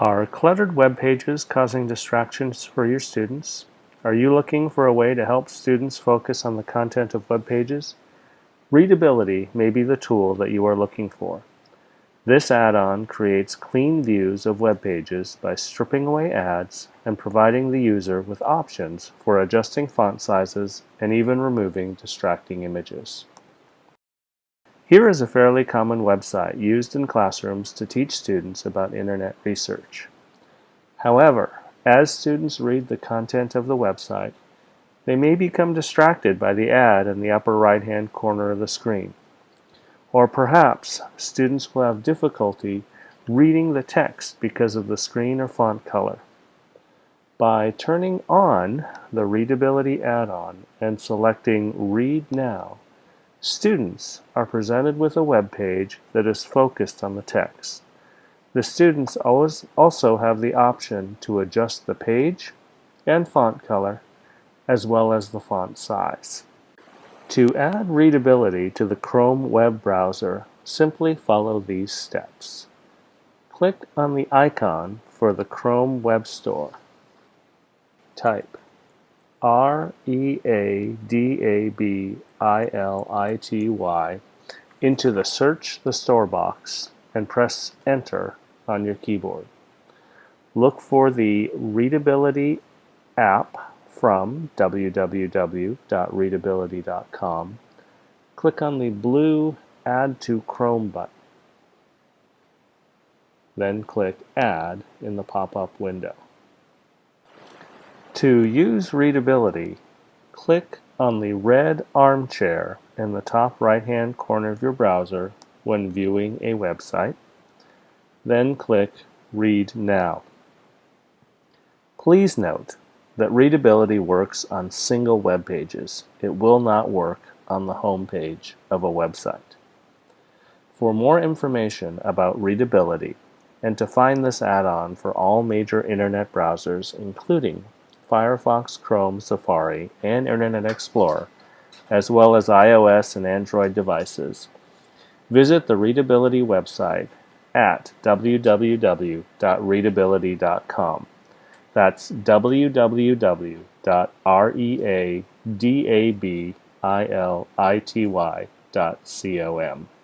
Are cluttered web pages causing distractions for your students? Are you looking for a way to help students focus on the content of web pages? Readability may be the tool that you are looking for. This add-on creates clean views of web pages by stripping away ads and providing the user with options for adjusting font sizes and even removing distracting images. Here is a fairly common website used in classrooms to teach students about Internet research. However, as students read the content of the website, they may become distracted by the ad in the upper right-hand corner of the screen. Or perhaps students will have difficulty reading the text because of the screen or font color. By turning on the Readability add-on and selecting Read Now, Students are presented with a web page that is focused on the text. The students always also have the option to adjust the page and font color as well as the font size. To add readability to the Chrome web browser, simply follow these steps. Click on the icon for the Chrome Web Store. Type R E A D A B I L I T Y into the Search the Store box and press Enter on your keyboard. Look for the Readability app from www.readability.com. Click on the blue Add to Chrome button. Then click Add in the pop-up window. To use readability, click on the red armchair in the top right-hand corner of your browser when viewing a website. Then click Read Now. Please note that readability works on single web pages. It will not work on the home page of a website. For more information about readability and to find this add-on for all major internet browsers including Firefox, Chrome, Safari, and Internet Explorer, as well as iOS and Android devices. Visit the Readability website at www.readability.com. That's www.readability.com.